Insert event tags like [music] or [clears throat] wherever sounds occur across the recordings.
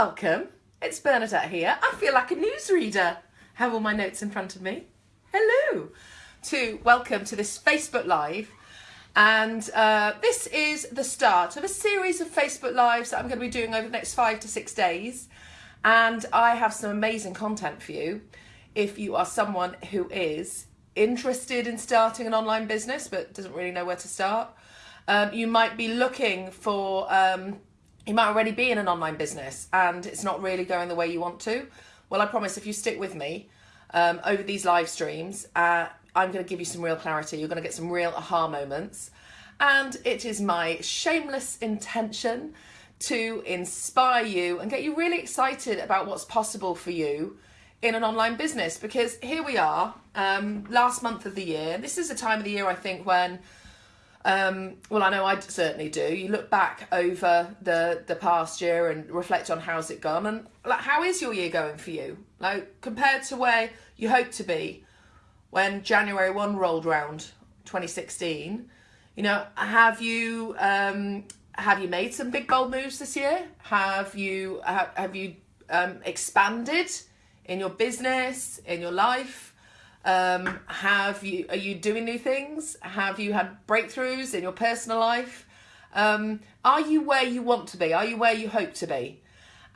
Welcome. It's Bernadette here. I feel like a newsreader. Have all my notes in front of me. Hello. To welcome to this Facebook Live. And uh, this is the start of a series of Facebook Lives that I'm going to be doing over the next five to six days. And I have some amazing content for you if you are someone who is interested in starting an online business but doesn't really know where to start. Um, you might be looking for um, you might already be in an online business and it's not really going the way you want to. Well, I promise if you stick with me um, over these live streams, uh, I'm going to give you some real clarity. You're going to get some real aha moments. And it is my shameless intention to inspire you and get you really excited about what's possible for you in an online business because here we are um, last month of the year this is a time of the year I think when um, well, I know I certainly do. You look back over the the past year and reflect on how's it gone, and like how is your year going for you? Like compared to where you hoped to be when January one rolled round, 2016. You know, have you um, have you made some big bold moves this year? Have you have, have you um, expanded in your business, in your life? Um, have you are you doing new things? Have you had breakthroughs in your personal life? Um, are you where you want to be? Are you where you hope to be?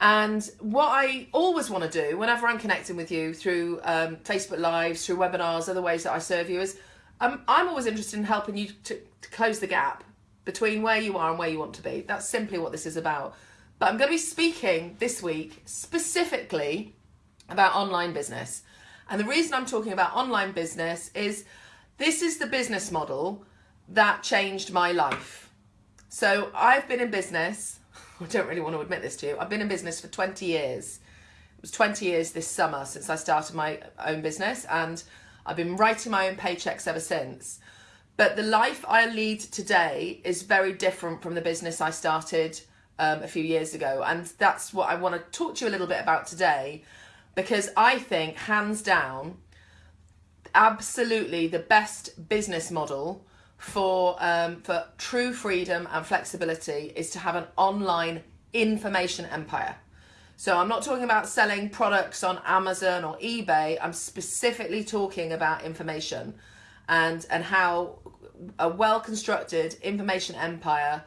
And what I always want to do whenever I'm connecting with you through um, Facebook Lives, through webinars, other ways that I serve you is um, I'm always interested in helping you to, to close the gap between where you are and where you want to be. That's simply what this is about. But I'm going to be speaking this week specifically about online business. And the reason I'm talking about online business is this is the business model that changed my life. So I've been in business, [laughs] I don't really want to admit this to you, I've been in business for 20 years. It was 20 years this summer since I started my own business and I've been writing my own paychecks ever since. But the life I lead today is very different from the business I started um, a few years ago. And that's what I want to talk to you a little bit about today because I think hands down, absolutely the best business model for um, for true freedom and flexibility is to have an online information empire. So I'm not talking about selling products on Amazon or eBay. I'm specifically talking about information and and how a well constructed information empire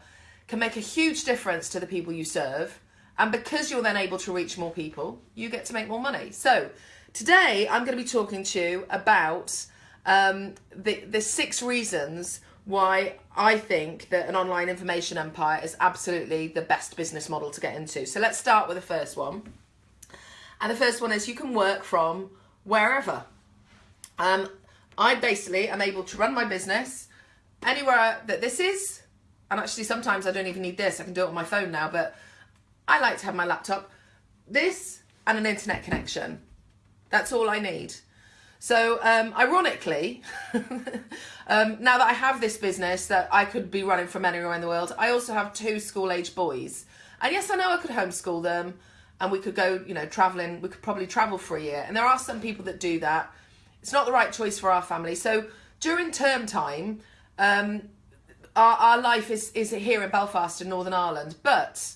can make a huge difference to the people you serve and because you're then able to reach more people, you get to make more money. So today I'm going to be talking to you about um, the, the six reasons why I think that an online information empire is absolutely the best business model to get into. So let's start with the first one. And the first one is you can work from wherever. Um, I basically am able to run my business anywhere that this is. And actually sometimes I don't even need this. I can do it on my phone now. But I like to have my laptop, this and an internet connection. That's all I need. So um, ironically, [laughs] um, now that I have this business that I could be running from anywhere in the world, I also have two school age boys. And yes, I know I could homeschool them and we could go, you know, traveling, we could probably travel for a year. And there are some people that do that. It's not the right choice for our family. So during term time, um, our, our life is, is here in Belfast in Northern Ireland. But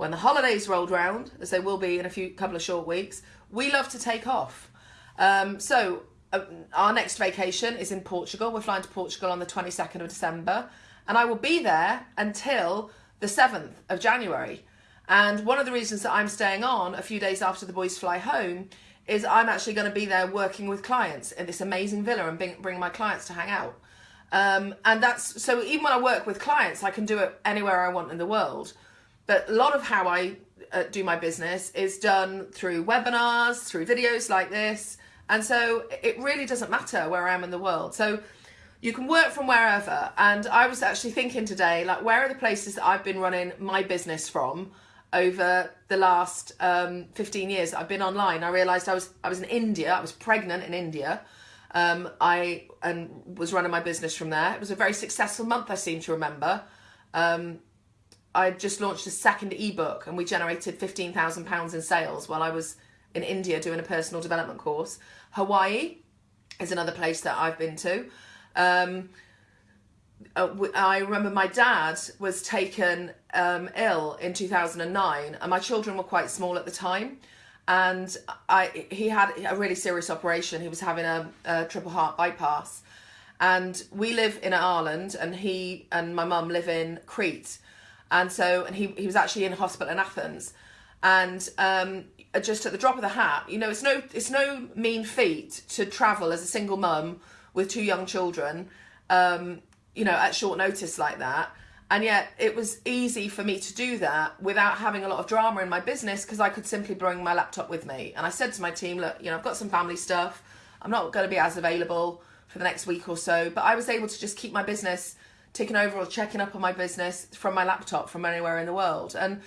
when the holidays rolled round, as they will be in a few couple of short weeks, we love to take off. Um, so uh, our next vacation is in Portugal. We're flying to Portugal on the 22nd of December, and I will be there until the 7th of January. And one of the reasons that I'm staying on a few days after the boys fly home is I'm actually going to be there working with clients in this amazing villa and bring, bring my clients to hang out. Um, and that's so even when I work with clients, I can do it anywhere I want in the world. But a lot of how I uh, do my business is done through webinars, through videos like this. And so it really doesn't matter where I am in the world. So you can work from wherever. And I was actually thinking today, like, where are the places that I've been running my business from over the last um, 15 years I've been online? I realized I was, I was in India, I was pregnant in India. Um, I and was running my business from there. It was a very successful month, I seem to remember. Um, I just launched a second ebook and we generated £15,000 in sales while I was in India doing a personal development course. Hawaii is another place that I've been to. Um, uh, I remember my dad was taken um, ill in 2009, and my children were quite small at the time. And I, he had a really serious operation. He was having a, a triple heart bypass. And we live in Ireland, and he and my mum live in Crete. And so, and he, he was actually in hospital in Athens. And um, just at the drop of the hat, you know, it's no, it's no mean feat to travel as a single mum with two young children, um, you know, at short notice like that. And yet it was easy for me to do that without having a lot of drama in my business because I could simply bring my laptop with me. And I said to my team, look, you know, I've got some family stuff. I'm not going to be as available for the next week or so, but I was able to just keep my business taking over or checking up on my business from my laptop from anywhere in the world. And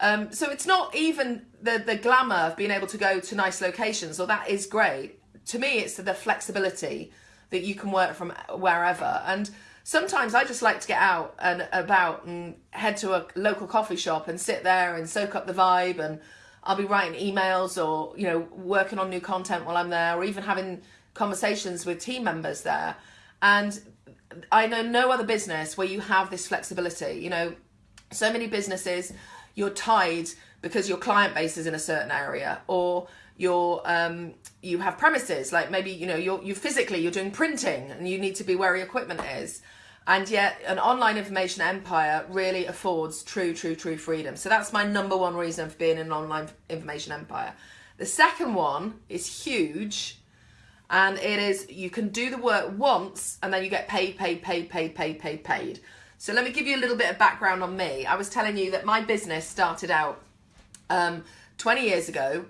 um, so it's not even the, the glamour of being able to go to nice locations, or that is great. To me, it's the flexibility that you can work from wherever. And sometimes I just like to get out and about and head to a local coffee shop and sit there and soak up the vibe and I'll be writing emails or you know working on new content while I'm there or even having conversations with team members there and I know no other business where you have this flexibility you know so many businesses you're tied because your client base is in a certain area or you're um, you have premises like maybe you know you're you physically you're doing printing and you need to be where your equipment is. And yet an online information empire really affords true true true freedom. So that's my number one reason for being an online information empire. The second one is huge and it is you can do the work once and then you get paid paid paid paid paid paid paid so let me give you a little bit of background on me i was telling you that my business started out um, 20 years ago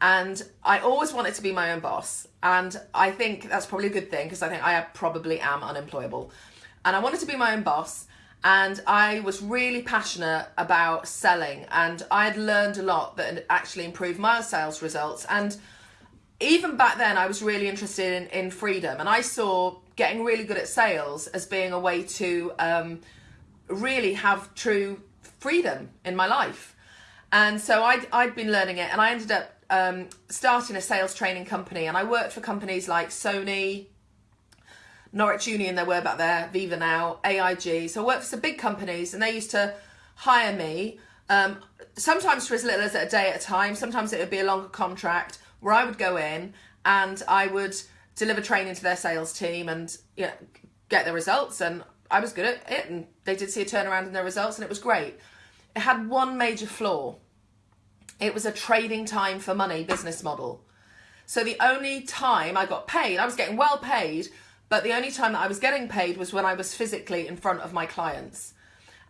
and I always wanted to be my own boss. And I think that's probably a good thing because I think I probably am unemployable. And I wanted to be my own boss. And I was really passionate about selling. And I had learned a lot that actually improved my sales results. And even back then, I was really interested in, in freedom. And I saw getting really good at sales as being a way to um, really have true freedom in my life. And so I'd, I'd been learning it and I ended up um, starting a sales training company, and I worked for companies like Sony, Norwich Union, they were back there, Aviva now, AIG. So I worked for some big companies, and they used to hire me. Um, sometimes for as little as a day at a time. Sometimes it would be a longer contract where I would go in and I would deliver training to their sales team and you know, get the results. And I was good at it, and they did see a turnaround in their results, and it was great. It had one major flaw it was a trading time for money business model. So the only time I got paid, I was getting well paid, but the only time that I was getting paid was when I was physically in front of my clients.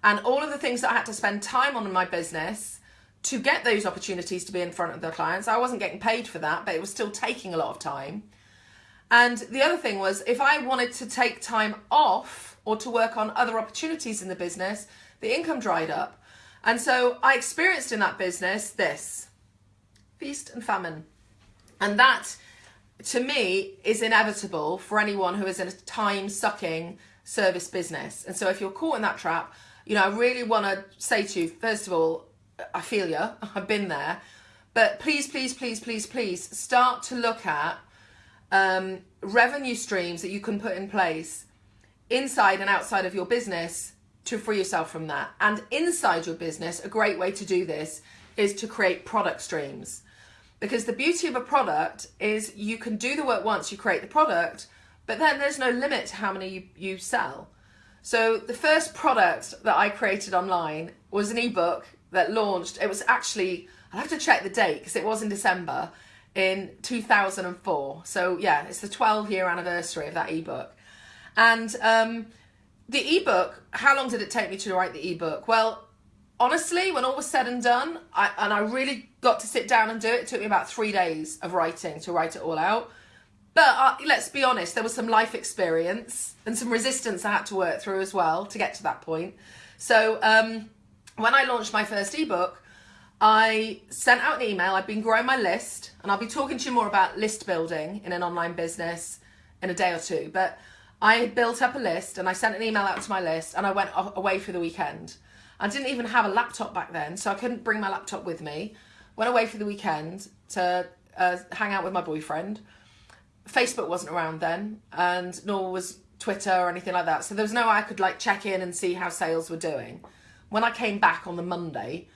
And all of the things that I had to spend time on in my business to get those opportunities to be in front of the clients, I wasn't getting paid for that, but it was still taking a lot of time. And the other thing was if I wanted to take time off or to work on other opportunities in the business, the income dried up. And so I experienced in that business this feast and famine. And that, to me, is inevitable for anyone who is in a time sucking service business. And so if you're caught in that trap, you know, I really want to say to you, first of all, I feel you, [laughs] I've been there. But please, please, please, please, please start to look at um, revenue streams that you can put in place inside and outside of your business to free yourself from that. And inside your business, a great way to do this is to create product streams. Because the beauty of a product is you can do the work once you create the product, but then there's no limit to how many you, you sell. So the first product that I created online was an ebook that launched. It was actually, I'll have to check the date because it was in December in 2004. So yeah, it's the 12 year anniversary of that ebook. And um, the ebook, how long did it take me to write the ebook? Well, honestly, when all was said and done, I, and I really got to sit down and do it, it took me about three days of writing to write it all out. But uh, let's be honest, there was some life experience and some resistance I had to work through as well to get to that point. So um, when I launched my first ebook, I sent out an email. I've been growing my list, and I'll be talking to you more about list building in an online business in a day or two. But I built up a list and I sent an email out to my list and I went away for the weekend. I didn't even have a laptop back then, so I couldn't bring my laptop with me. Went away for the weekend to uh, hang out with my boyfriend. Facebook wasn't around then, and nor was Twitter or anything like that. So there was no way I could like check in and see how sales were doing. When I came back on the Monday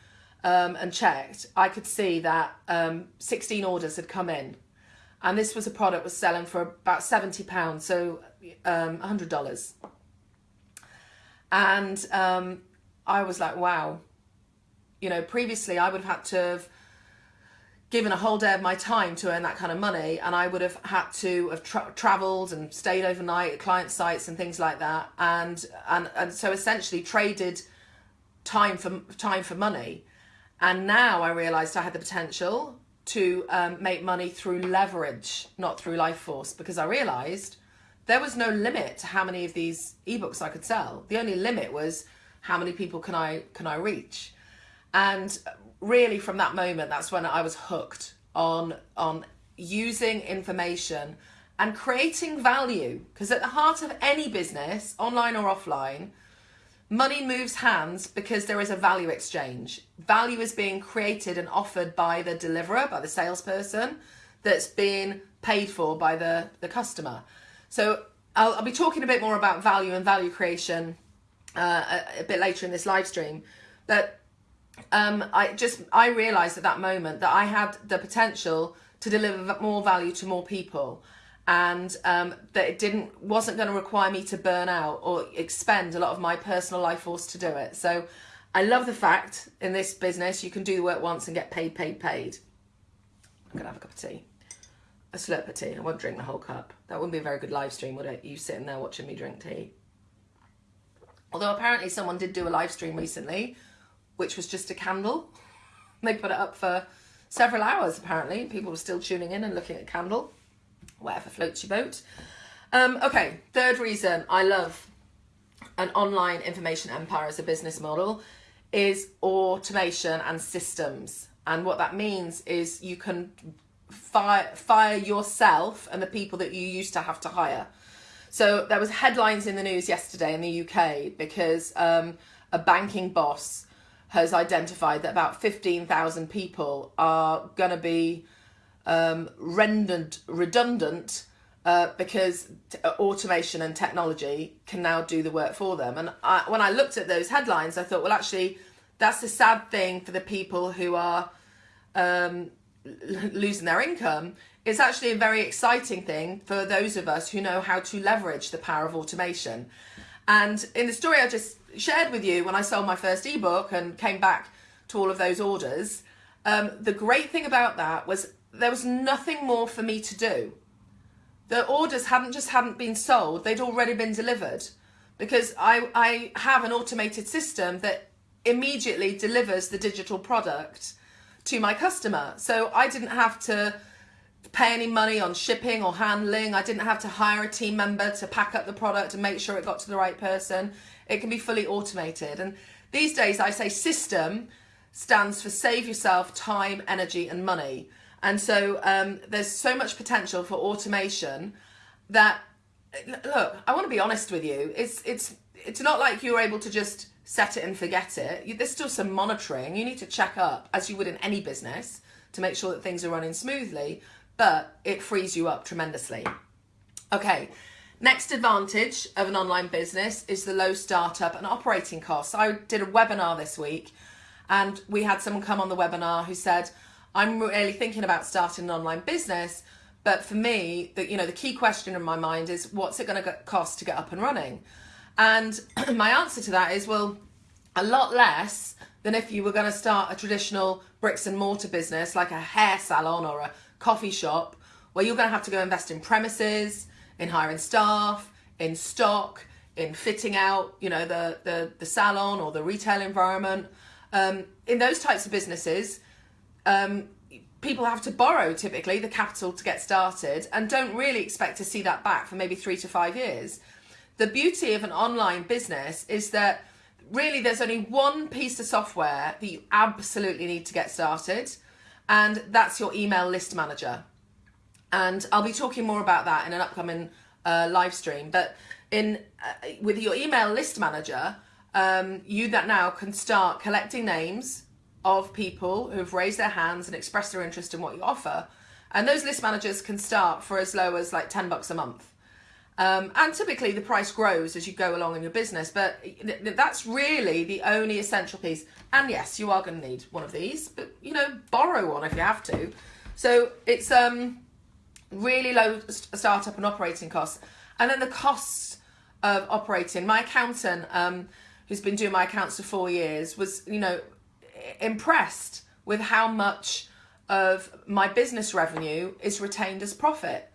um, and checked, I could see that um, 16 orders had come in. And this was a product was selling for about £70, so um, $100. And um, I was like, wow. You know, previously I would have had to have given a whole day of my time to earn that kind of money and I would have had to have tra- traveled and stayed overnight at client sites and things like that and and and so essentially traded time for time for money. And now I realized I had the potential to um, make money through leverage not through life force because I realized there was no limit to how many of these ebooks I could sell. The only limit was how many people can I can I reach. And really from that moment that's when I was hooked on on using information and creating value. Because at the heart of any business online or offline money moves hands because there is a value exchange. Value is being created and offered by the deliverer by the salesperson that's being paid for by the the customer. So I'll, I'll be talking a bit more about value and value creation uh, a, a bit later in this live stream. But um, I just I realized at that moment that I had the potential to deliver more value to more people and um, that it didn't wasn't going to require me to burn out or expend a lot of my personal life force to do it. So I love the fact in this business you can do the work once and get paid paid paid. I'm gonna have a cup of tea. A slurp of tea. I won't drink the whole cup. That wouldn't be a very good live stream would it? You sitting there watching me drink tea. Although apparently someone did do a live stream recently which was just a candle. [laughs] They put it up for several hours apparently. People were still tuning in and looking at candle. Whatever floats your boat. Um, okay, third reason I love an online information empire as a business model is automation and systems. And what that means is you can fire, fire yourself and the people that you used to have to hire. So there was headlines in the news yesterday in the UK because um, a banking boss has identified that about 15,000 people are going to be um, rendered redundant uh, because uh, automation and technology can now do the work for them. And I, when I looked at those headlines, I thought, well, actually, that's a sad thing for the people who are um, losing their income. It's actually a very exciting thing for those of us who know how to leverage the power of automation. And in the story I just shared with you when I sold my first ebook and came back to all of those orders, um, the great thing about that was there was nothing more for me to do. The orders hadn't just hadn't been sold, they'd already been delivered because I, I have an automated system that immediately delivers the digital product to my customer. So I didn't have to pay any money on shipping or handling. I didn't have to hire a team member to pack up the product and make sure it got to the right person. It can be fully automated. And these days I say system stands for save yourself time, energy and money. And so um, there's so much potential for automation that look, I want to be honest with you. It's it's it's not like you're able to just set it and forget it. There's still some monitoring. You need to check up as you would in any business to make sure that things are running smoothly, but it frees you up tremendously. Okay, Next advantage of an online business is the low startup and operating costs. I did a webinar this week and we had someone come on the webinar who said, I'm really thinking about starting an online business, but for me, the, you know, the key question in my mind is what's it going to cost to get up and running? And [clears throat] my answer to that is, well, a lot less than if you were going to start a traditional bricks and mortar business like a hair salon or a coffee shop where you're going to have to go invest in premises, in hiring staff, in stock, in fitting out, you know, the the, the salon or the retail environment. Um, in those types of businesses, um, people have to borrow typically the capital to get started and don't really expect to see that back for maybe three to five years. The beauty of an online business is that really there's only one piece of software that you absolutely need to get started, and that's your email list manager and I'll be talking more about that in an upcoming uh, live stream. But in uh, with your email list manager, um, you that now can start collecting names of people who have raised their hands and expressed their interest in what you offer, and those list managers can start for as low as like ten bucks a month. Um, and typically the price grows as you go along in your business, but that's really the only essential piece. And yes, you are going to need one of these, but you know, borrow one if you have to. So it's um, really low startup and operating costs. And then the costs of operating. My accountant, um, who's been doing my accounts for four years, was, you know, impressed with how much of my business revenue is retained as profit.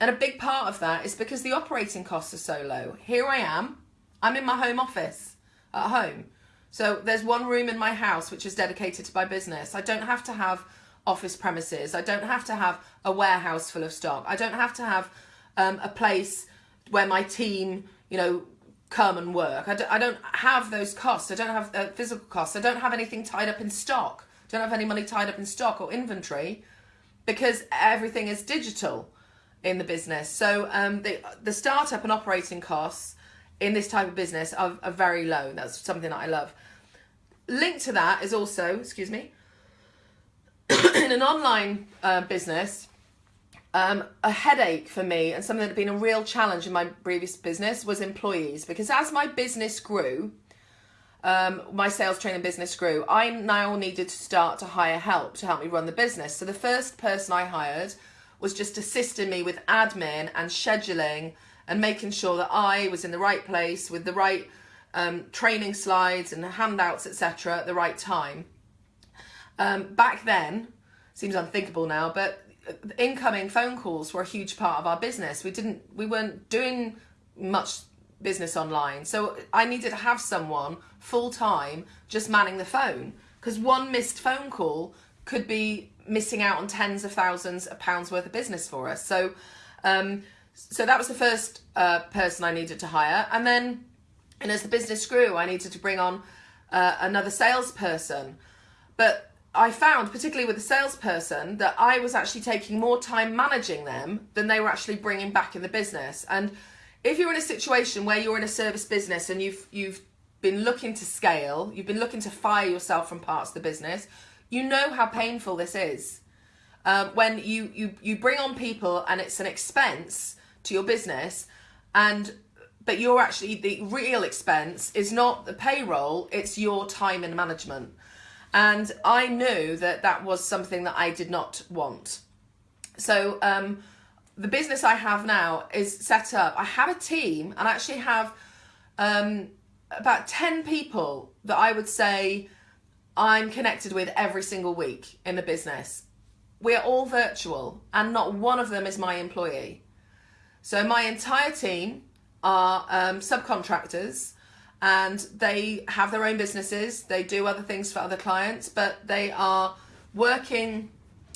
And a big part of that is because the operating costs are so low. Here I am, I'm in my home office at home. So there's one room in my house which is dedicated to my business. I don't have to have office premises. I don't have to have a warehouse full of stock. I don't have to have um, a place where my team, you know, come and work. I don't, don't have those costs. I don't have uh, physical costs. I don't have anything tied up in stock. I don't have any money tied up in stock or inventory because everything is digital in the business. So um, the the startup and operating costs in this type of business are, are very low. That's something that I love. Linked to that is also, excuse me, [coughs] in an online uh, business, um, a headache for me and something that had been a real challenge in my previous business was employees because as my business grew, um, my sales training business grew, I now needed to start to hire help to help me run the business. So the first person I hired was just assisting me with admin and scheduling and making sure that I was in the right place with the right um, training slides and handouts, etc., at the right time. Um, back then, seems unthinkable now, but incoming phone calls were a huge part of our business. We didn't, we weren't doing much business online, so I needed to have someone full time just manning the phone because one missed phone call could be missing out on tens of thousands of pounds worth of business for us. So, um, so that was the first uh, person I needed to hire, and then, and as the business grew, I needed to bring on uh, another salesperson. But I found, particularly with the salesperson, that I was actually taking more time managing them than they were actually bringing back in the business. And if you're in a situation where you're in a service business and you've you've been looking to scale, you've been looking to fire yourself from parts of the business, you know how painful this is. Um, when you, you, you bring on people and it's an expense to your business and but you're actually the real expense is not the payroll it's your time and management and i knew that that was something that i did not want so um, the business i have now is set up i have a team and I actually have um, about 10 people that i would say I'm connected with every single week in the business. We're all virtual and not one of them is my employee. So my entire team are um, subcontractors and they have their own businesses. They do other things for other clients, but they are working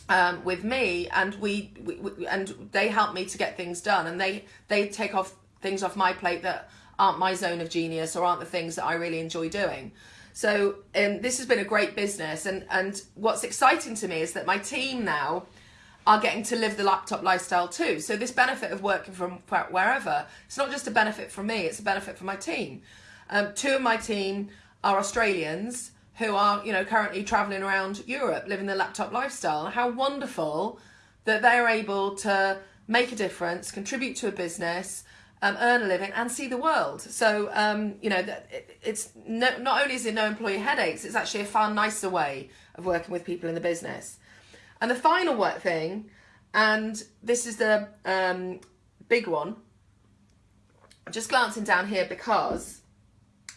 um, with me and we, we, we, and they help me to get things done and they, they take off things off my plate that aren't my zone of genius or aren't the things that I really enjoy doing. So um, this has been a great business, and and what's exciting to me is that my team now are getting to live the laptop lifestyle too. So this benefit of working from wherever, it's not just a benefit for me; it's a benefit for my team. Um, two of my team are Australians who are, you know, currently traveling around Europe, living the laptop lifestyle. How wonderful that they're able to make a difference, contribute to a business, um, earn a living and see the world. So, um, you know, it, it's no, not only is it no employee headaches, it's actually a far nicer way of working with people in the business. And the final work thing, and this is the um, big one, I'm just glancing down here because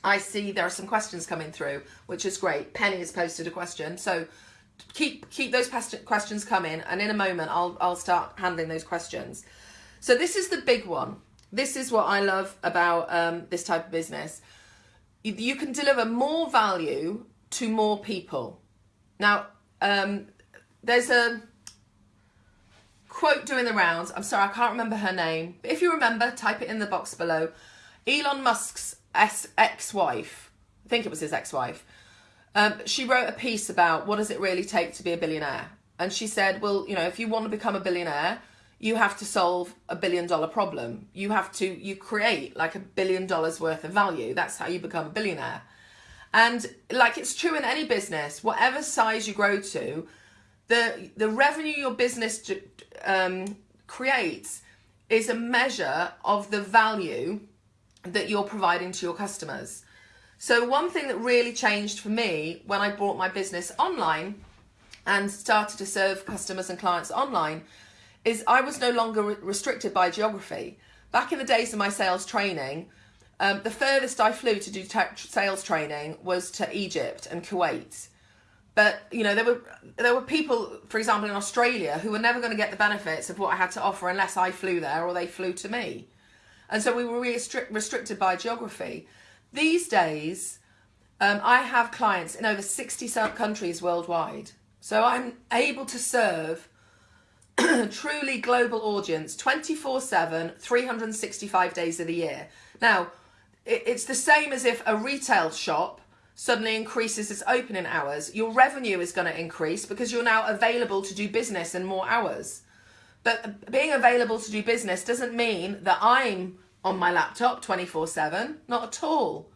I see there are some questions coming through, which is great. Penny has posted a question. So keep keep those questions coming and in a moment I'll, I'll start handling those questions. So this is the big one this is what I love about um, this type of business. You, you, can deliver more value to more people. Now, um, there's a quote doing the rounds. I'm sorry, I can't remember her name. But if you remember, type it in the box below. Elon Musk's ex-wife, I think it was his ex-wife, um, she wrote a piece about what does it really take to be a billionaire. And she said, well, you know, if you want to become a billionaire, you have to solve a billion dollar problem. You have to, you create like a billion dollars worth of value. That's how you become a billionaire. And like it's true in any business, whatever size you grow to, the, the revenue your business um, creates is a measure of the value that you're providing to your customers. So one thing that really changed for me when I brought my business online and started to serve customers and clients online is I was no longer restricted by geography. Back in the days of my sales training, um, the furthest I flew to do sales training was to Egypt and Kuwait. But you know there were there were people, for example, in Australia who were never going to get the benefits of what I had to offer unless I flew there or they flew to me, and so we were restrict, restricted by geography. These days, um, I have clients in over sixty countries worldwide, so I'm able to serve [clears throat] truly global audience 24 7 365 days of the year now it's the same as if a retail shop suddenly increases its opening hours, your revenue is going to increase because you're now available to do business in more hours. But being available to do business doesn't mean that I'm on my laptop 24 7, not at all.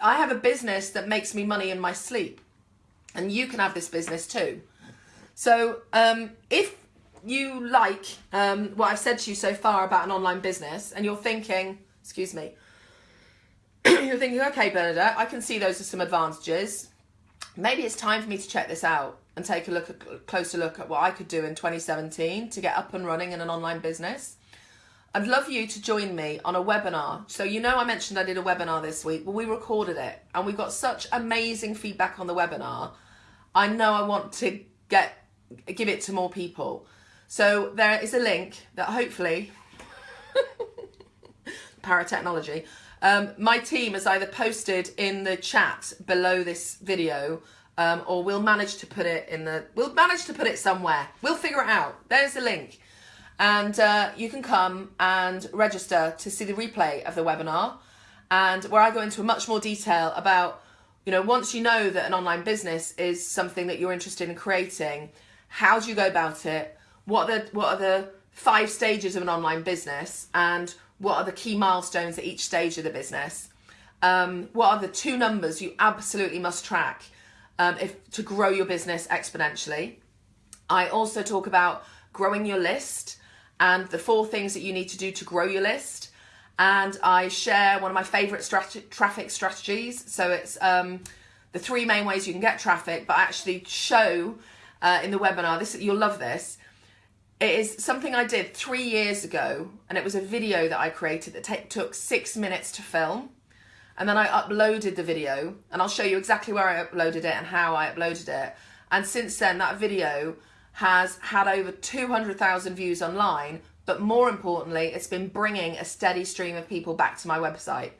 I have a business that makes me money in my sleep, and you can have this business too. So, um, if you like um, what I've said to you so far about an online business, and you're thinking, excuse me, [clears throat] you're thinking, okay, Bernadette, I can see those are some advantages. Maybe it's time for me to check this out and take a look at a closer look at what I could do in 2017 to get up and running in an online business. I'd love you to join me on a webinar. So you know I mentioned I did a webinar this week. Well, we recorded it and we got such amazing feedback on the webinar. I know I want to get give it to more people. So there is a link that hopefully [laughs] paratechnology um, my team has either posted in the chat below this video um, or we'll manage to put it in the, we'll manage to put it somewhere. We'll figure it out. There's the link. And uh, you can come and register to see the replay of the webinar and where I go into much more detail about, you know, once you know that an online business is something that you're interested in creating, how do you go about it? What are the, what are the five stages of an online business and what are the key milestones at each stage of the business? Um, what are the two numbers you absolutely must track um, if to grow your business exponentially? I also talk about growing your list and the four things that you need to do to grow your list. And I share one of my favorite strat traffic strategies. So it's um, the three main ways you can get traffic, but I actually show uh, in the webinar, this you'll love this, it is something I did three years ago, and it was a video that I created that took six minutes to film. And then I uploaded the video, and I'll show you exactly where I uploaded it and how I uploaded it. And since then, that video has had over 200,000 views online, but more importantly, it's been bringing a steady stream of people back to my website.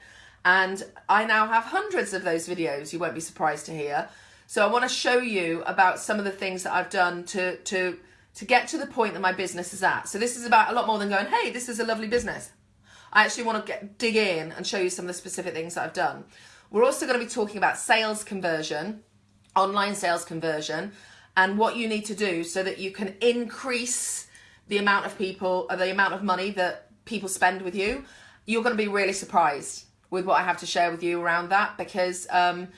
And I now have hundreds of those videos, you won't be surprised to hear. So I want to show you about some of the things that I've done to, to to get to the point that my business is at. So this is about a lot more than going, hey, this is a lovely business. I actually want to get dig in and show you some of the specific things that I've done. We're also going to be talking about sales conversion, online sales conversion, and what you need to do so that you can increase the amount of people, or the amount of money that people spend with you. You're going to be really surprised with what I have to share with you around that because um,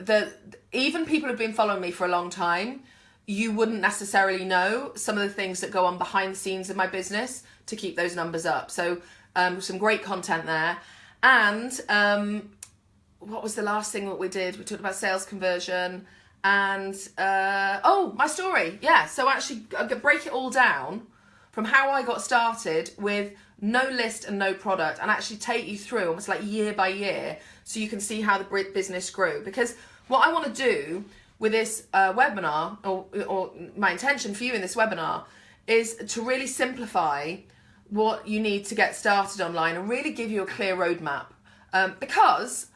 the even people who've been following me for a long time you wouldn't necessarily know some of the things that go on behind the scenes in my business to keep those numbers up. So um, some great content there. And um, what was the last thing that we did? We talked about sales conversion and, uh, oh, my story. Yeah, so actually I break it all down from how I got started with no list and no product and actually take you through almost like year by year so you can see how the business grew. Because what I want to do with this uh, webinar, or, or my intention for you in this webinar, is to really simplify what you need to get started online and really give you a clear roadmap. Um, because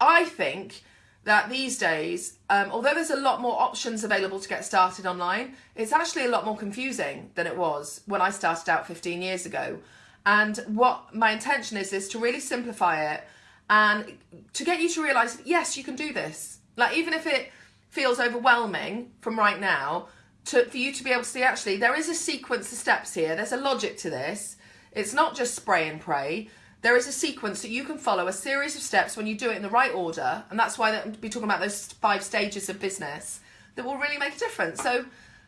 I think that these days, um, although there's a lot more options available to get started online, it's actually a lot more confusing than it was when I started out 15 years ago. And what my intention is, is to really simplify it and to get you to realize, yes, you can do this. Like, even if it feels overwhelming from right now to, for you to be able to see actually there is a sequence of steps here. There's a logic to this. It's not just spray and pray. There is a sequence that you can follow, a series of steps when you do it in the right order. And that's why we'll be talking about those five stages of business that will really make a difference. So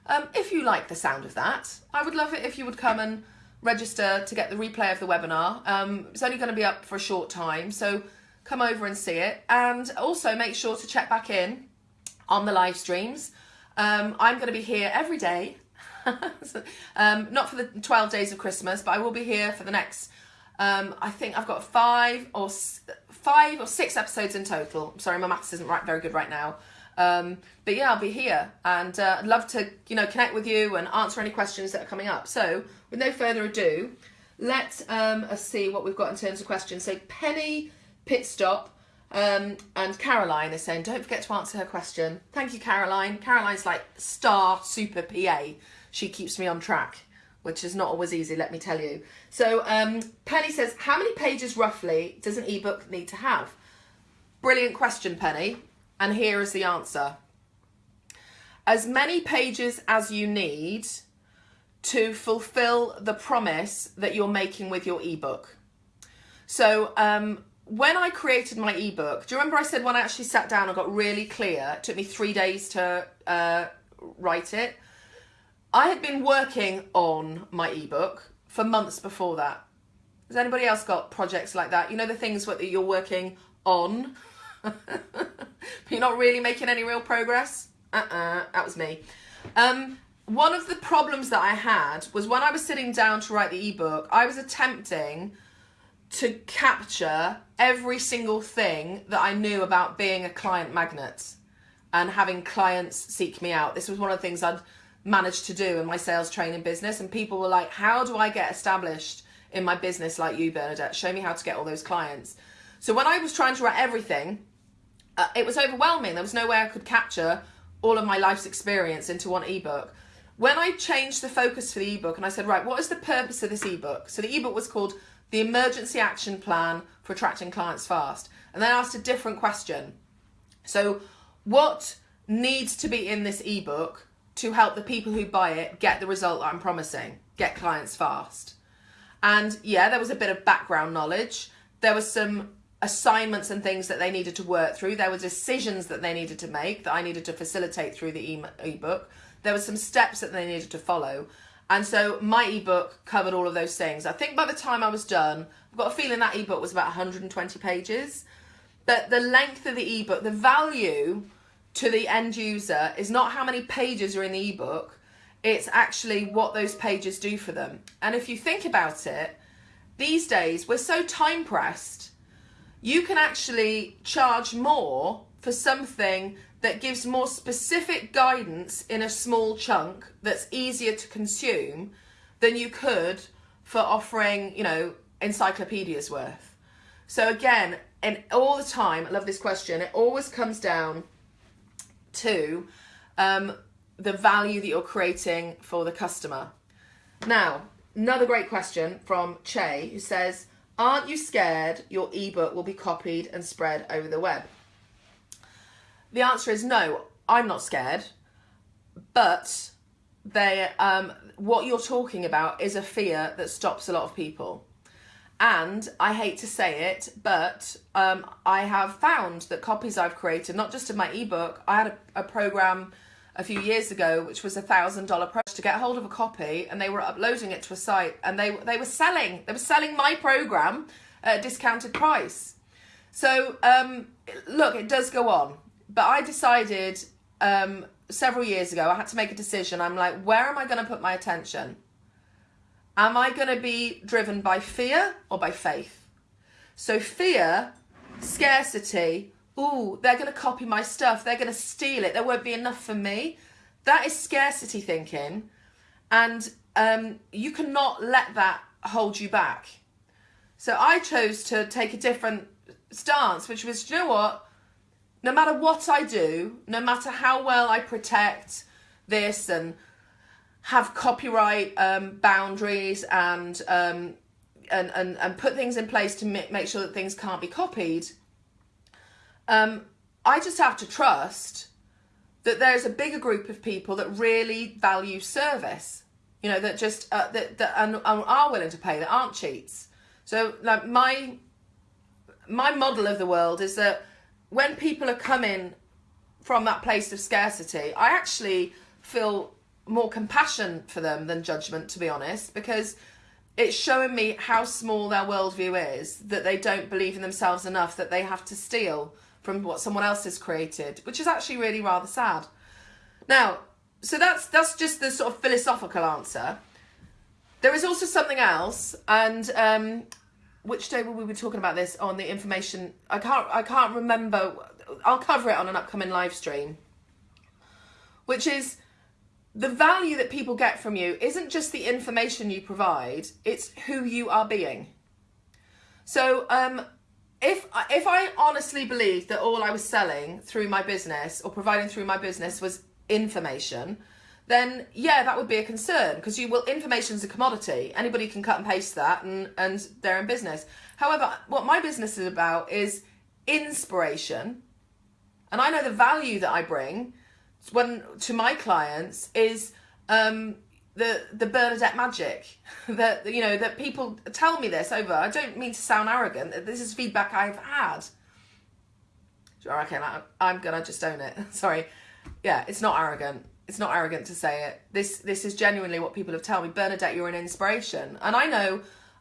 um, if you like the sound of that, I would love it if you would come and register to get the replay of the webinar. Um, it's only going to be up for a short time, so come over and see it. And also make sure to check back in on the live streams. Um, I'm going to be here every day, [laughs] um, not for the 12 days of Christmas, but I will be here for the next. Um, I think I've got five or five or six episodes in total. sorry, my maths isn't right, very good right now. Um, but yeah, I'll be here and uh, I'd love to, you know, connect with you and answer any questions that are coming up. So with no further ado, let um, us see what we've got in terms of questions. So Penny Pitstop um, and Caroline is saying, don't forget to answer her question. Thank you, Caroline. Caroline's like star super PA. She keeps me on track, which is not always easy, let me tell you. So um, Penny says, how many pages roughly does an ebook need to have? Brilliant question, Penny. And here is the answer. As many pages as you need to fulfill the promise that you're making with your ebook. So um, when I created my ebook, do you remember I said when I actually sat down and got really clear, it took me three days to uh, write it. I had been working on my ebook for months before that. Has anybody else got projects like that? You know the things that you're working on, but [laughs] you're not really making any real progress? Uh-uh, that was me. Um, one of the problems that I had was when I was sitting down to write the ebook, I was attempting to capture every single thing that I knew about being a client magnet and having clients seek me out. This was one of the things I'd managed to do in my sales training business. And people were like, How do I get established in my business like you, Bernadette? Show me how to get all those clients. So when I was trying to write everything, uh, it was overwhelming. There was no way I could capture all of my life's experience into one ebook. When I changed the focus for the ebook and I said, Right, what is the purpose of this ebook? So the ebook was called the emergency action plan for attracting clients fast. And then asked a different question. So, what needs to be in this ebook to help the people who buy it get the result that I'm promising, get clients fast? And yeah, there was a bit of background knowledge. There was some assignments and things that they needed to work through. There were decisions that they needed to make that I needed to facilitate through the ebook. There were some steps that they needed to follow. And so my ebook covered all of those things. I think by the time I was done, I've got a feeling that ebook was about 120 pages. But the length of the ebook, the value to the end user is not how many pages are in the ebook, it's actually what those pages do for them. And if you think about it, these days we're so time pressed, you can actually charge more for something that gives more specific guidance in a small chunk that's easier to consume than you could for offering, you know, encyclopedias worth. So again, and all the time, I love this question, it always comes down to um, the value that you're creating for the customer. Now, another great question from Che who says, Aren't you scared your ebook will be copied and spread over the web? The answer is no, I'm not scared. But they um, what you're talking about is a fear that stops a lot of people. And I hate to say it, but um, I have found that copies I've created, not just of my ebook, I had a, a program a few years ago, which was a thousand dollar price to get hold of a copy, and they were uploading it to a site, and they they were selling they were selling my program at a discounted price. So um, look, it does go on but I decided um, several years ago, I had to make a decision. I'm like, where am I going to put my attention? Am I going to be driven by fear or by faith? So, fear, scarcity, ooh, they're going to copy my stuff, they're going to steal it, there won't be enough for me. That is scarcity thinking. And um, you cannot let that hold you back. So, I chose to take a different stance, which was, you know what? No matter what I do, no matter how well I protect this and have copyright um, boundaries and, um, and and and put things in place to make sure that things can't be copied, um, I just have to trust that there's a bigger group of people that really value service. You know that just uh, that that and, are willing to pay that aren't cheats. So like my my model of the world is that when people are coming from that place of scarcity, I actually feel more compassion for them than judgment, to be honest, because it's showing me how small their worldview is that they don't believe in themselves enough that they have to steal from what someone else has created, which is actually really rather sad. Now, so that's that's just the sort of philosophical answer. There is also something else, and um, which day will we be talking about this on the information? I can't I can't remember. I'll cover it on an upcoming live stream. Which is the value that people get from you isn't just the information you provide; it's who you are being. So, um, if if I honestly believed that all I was selling through my business or providing through my business was information, then yeah, that would be a concern because you will information is a commodity. Anybody can cut and paste that and and they're in business. However, what my business is about is inspiration. And I know the value that I bring when to my clients is um the the Bernadette magic [laughs] that you know that people tell me this over. I don't mean to sound arrogant. This is feedback I've had. Okay, I'm gonna just own it. [laughs] Sorry. Yeah, it's not arrogant it's not arrogant to say it. This this is genuinely what people have told me. Bernadette, you're an inspiration. And I know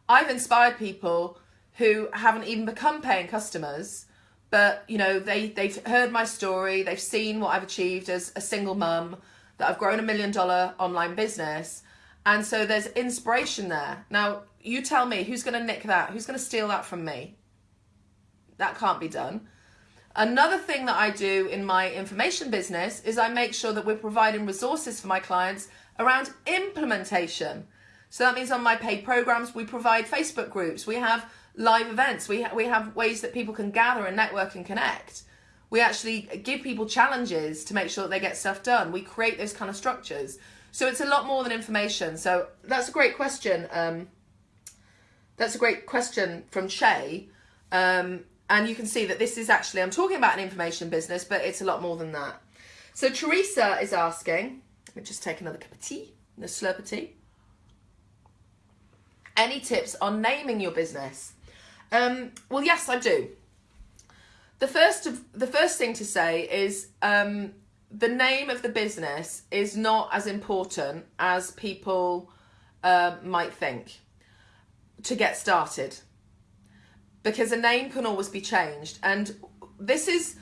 I've inspired people who haven't even become paying customers, but you know, they they've heard my story, they've seen what I've achieved as a single mum, that I've grown a million dollar online business. And so there's inspiration there. Now, you tell me who's going to nick that? Who's going to steal that from me? That can't be done. Another thing that I do in my information business is I make sure that we're providing resources for my clients around implementation. So that means on my paid programs, we provide Facebook groups, we have live events, we, ha we have ways that people can gather and network and connect. We actually give people challenges to make sure that they get stuff done. We create those kind of structures. So it's a lot more than information. So that's a great question. Um, that's a great question from Shay. Um, and you can see that this is actually, I'm talking about an information business, but it's a lot more than that. So Teresa is asking, let me just take another cup of tea, the slurp of tea. Any tips on naming your business? Um, well, yes, I do. The first, of, the first thing to say is um, the name of the business is not as important as people uh, might think to get started because a name can always be changed. And this is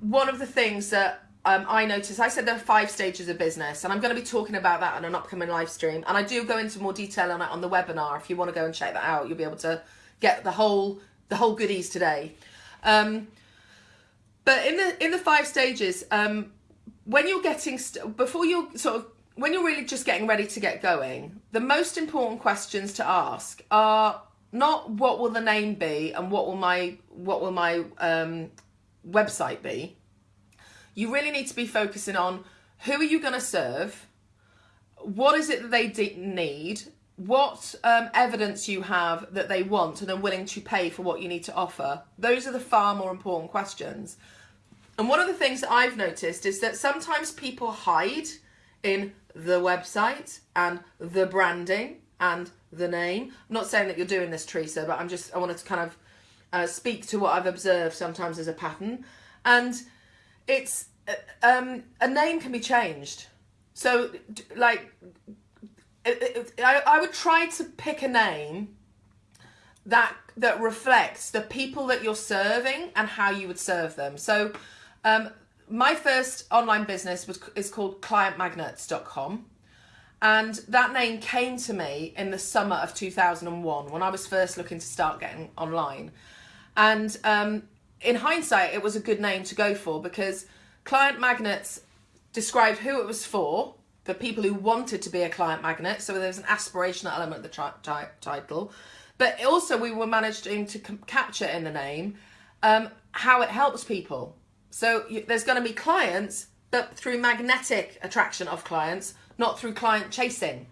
one of the things that um, I noticed. I said there are five stages of business, and I'm going to be talking about that on an upcoming live stream. And I do go into more detail on it on the webinar. If you want to go and check that out, you'll be able to get the whole the whole goodies today. Um, but in the in the five stages, um, when you're getting before you're sort of when you're really just getting ready to get going, the most important questions to ask are not what will the name be and what will my what will my um, website be. You really need to be focusing on who are you going to serve, what is it that they need, what um, evidence you have that they want and are willing to pay for what you need to offer. Those are the far more important questions. And one of the things that I've noticed is that sometimes people hide in the website and the branding and the name. I'm not saying that you're doing this, Teresa, but I'm just, I wanted to kind of uh, speak to what I've observed sometimes as a pattern. And it's, uh, um, a name can be changed. So, like, it, it, I, I would try to pick a name that that reflects the people that you're serving and how you would serve them. So, um, my first online business was is called clientmagnets.com. And that name came to me in the summer of 2001 when I was first looking to start getting online. And um, in hindsight, it was a good name to go for because Client Magnets described who it was for, for people who wanted to be a client magnet. So there's an aspirational element of the title. But also we were managing to capture in the name um, how it helps people. So you, there's going to be clients, but through magnetic attraction of clients, not through client chasing.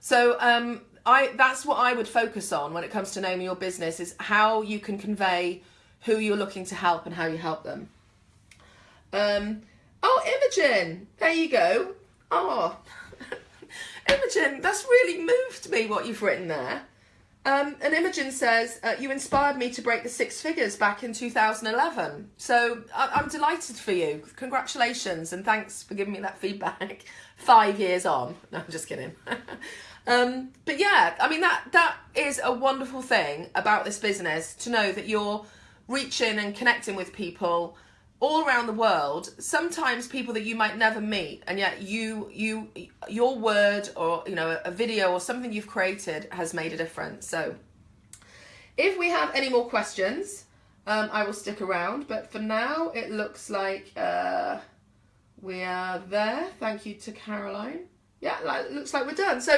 So um, I that's what I would focus on when it comes to naming your business is how you can convey who you're looking to help and how you help them. Um, oh, Imogen, there you go. Oh, [laughs] Imogen, that's really moved me what you've written there. Um, and Imogen says, uh, you inspired me to break the six figures back in 2011. So I- am delighted for you. Congratulations and thanks for giving me that [laughs] feedback five years on. [laughs] No, I'm just kidding. [laughs] Um, but yeah, I mean that that is a wonderful thing about this business to know that you're reaching and connecting with people all around the world sometimes people that you might never meet and yet you you your word or you know a video or something you've created has made a difference so if we have any more questions um, I will stick around but for now it looks like uh, we are there thank you to Caroline yeah like, looks like we're done so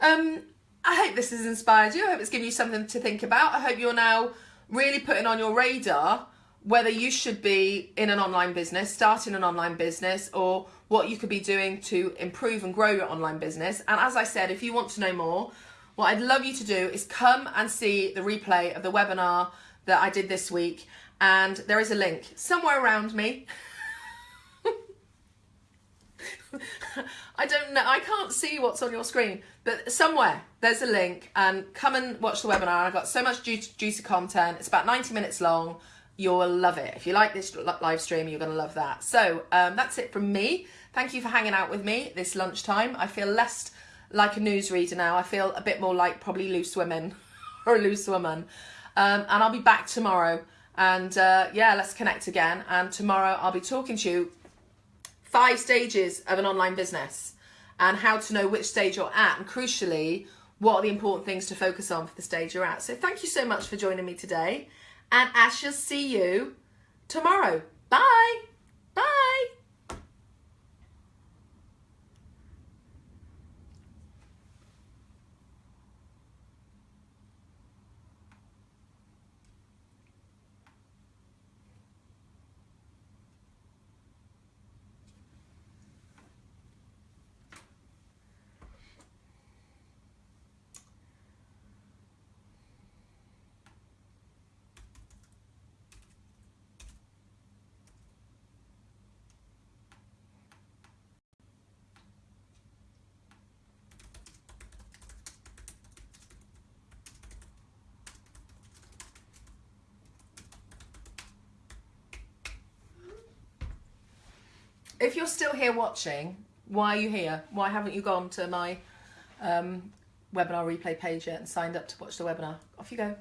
um, I hope this has inspired you I hope it's given you something to think about I hope you're now really putting on your radar whether you should be in an online business, starting an online business, or what you could be doing to improve and grow your online business. And as I said, if you want to know more, what I'd love you to do is come and see the replay of the webinar that I did this week. And there is a link somewhere around me. [laughs] [laughs] I don't know, I can't see what's on your screen, but somewhere there's a link and come and watch the webinar. I've got so much juicy content. It's about 90 minutes long you'll love it. If you like this live stream, you're going to love that. So um, that's it from me. Thank you for hanging out with me this lunchtime. I feel less like a newsreader now. I feel a bit more like probably loose women [laughs] or a loose woman. Um, and I'll be back tomorrow. And uh, yeah, let's connect again. And tomorrow I'll be talking to you five stages of an online business and how to know which stage you're at. And crucially, what are the important things to focus on for the stage you're at. So thank you so much for joining me today and I shall see you tomorrow. Bye. Bye. If you're still here watching, why are you here? Why haven't you gone to my um, webinar replay page yet and signed up to watch the webinar? Off you go.